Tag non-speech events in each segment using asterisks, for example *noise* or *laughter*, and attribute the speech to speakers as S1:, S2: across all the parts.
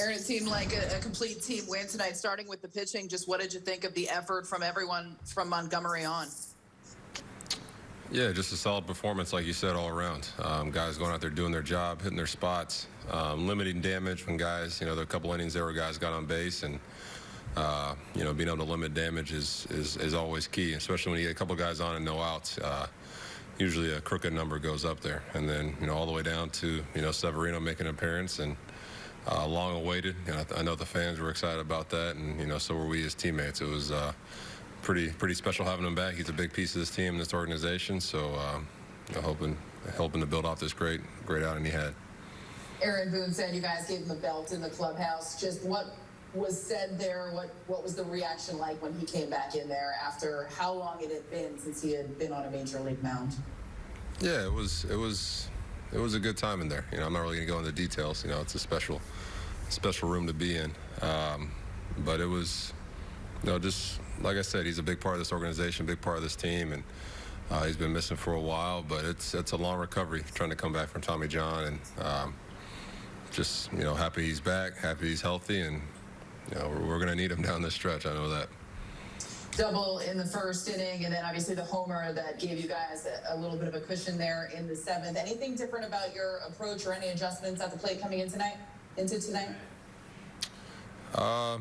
S1: Aaron, it seemed like a, a complete team win tonight, starting with the pitching. Just what did you think of the effort from everyone from Montgomery on?
S2: Yeah, just a solid performance, like you said, all around. Um, guys going out there doing their job, hitting their spots, um, limiting damage when guys, you know, there a couple innings there where guys got on base, and uh, you know, being able to limit damage is, is is always key, especially when you get a couple guys on and no outs. Uh, usually a crooked number goes up there, and then you know all the way down to you know Severino making an appearance and. Uh, long awaited. You know, I, know the fans were excited about that, and you know, so were we as teammates. It was uh, pretty pretty special having him back. He's a big piece of this team, this organization. So, um, you know, hoping helping to build off this great great outing he had.
S1: Aaron Boone said you guys gave him a belt in the clubhouse. Just what was said there? What what was the reaction like when he came back in there after how long it had been since he had been on a major league mound?
S2: Yeah, it was it was it was a good time in there. You know, I'm not really going to go into details. You know, it's a special, special room to be in. Um, but it was, you know, just like I said, he's a big part of this organization, big part of this team, and uh, he's been missing for a while. But it's it's a long recovery trying to come back from Tommy John, and um, just you know, happy he's back, happy he's healthy, and you know, we're, we're going to need him down the stretch. I know that
S1: double in the first inning, and then obviously the homer that gave you guys a, a, little bit of a cushion there in the seventh. Anything different about your approach or any adjustments at the plate coming in tonight, into tonight?
S2: Uh,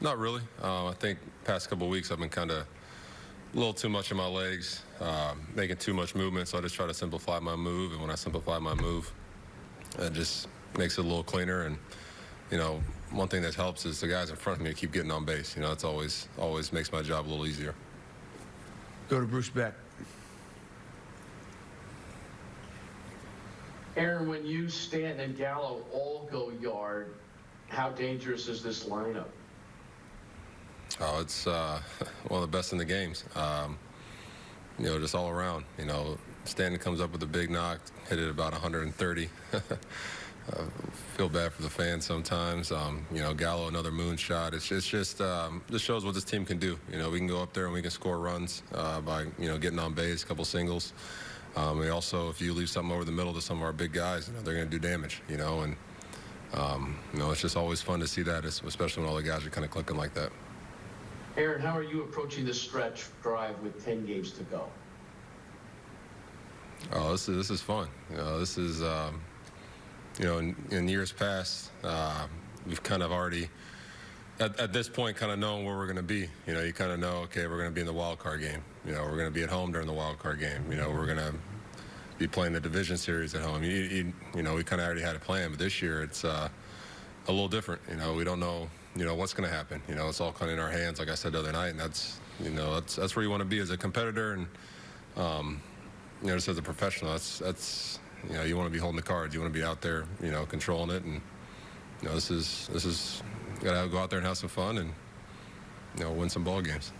S2: not really. Uh, I think past couple weeks I've been kind of a little too much in my legs, uh, making too much movement. So I just try to simplify my move, and when I simplify my move, it just makes it a little cleaner and you know, one thing that helps is the guys in front of me keep getting on base. You know, it's always always makes my job a little easier.
S3: Go to Bruce Beck.
S4: Aaron, when you, Stanton, and Gallo all go yard, how dangerous is this lineup?
S2: Oh, it's uh, *laughs* one of the best in the games. Um, you know, just all around. You know, Stanton comes up with a big knock, hit it about 130. *laughs* uh, feel bad for the fans sometimes. Um, you know, Gallo another moonshot. It's, it's just um, just shows what this team can do. You know, we can go up there and we can score runs uh, by you know getting on base, a couple singles. Um, we also, if you leave something over the middle to some of our big guys, you know, they're going to do damage. You know, and um, you know, it's just always fun to see that, especially when all the guys are kind of clicking like that.
S4: Aaron, how are you approaching this stretch drive with 10 games to go?
S2: Oh, this is this is fun. You know, this is um, you know, in, in years past, uh, we've kind of already, at, at this point, kind of known where we're going to be. You know, you kind of know, okay, we're going to be in the wild card game. You know, we're going to be at home during the wild card game. You know, we're going to be playing the division series at home. You, you, you know, we kind of already had a plan, but this year it's uh, a little different. You know, we don't know, you know, what's going to happen. You know, it's all kind of in our hands, like I said the other night, and that's, you know, that's that's where you want to be as a competitor and, um, you know, just as a professional. That's that's you know, you want to be holding the cards. You want to be out there, you know, controlling it. And, you know, this is, this is, got to go out there and have some fun and, you know, win some ball games.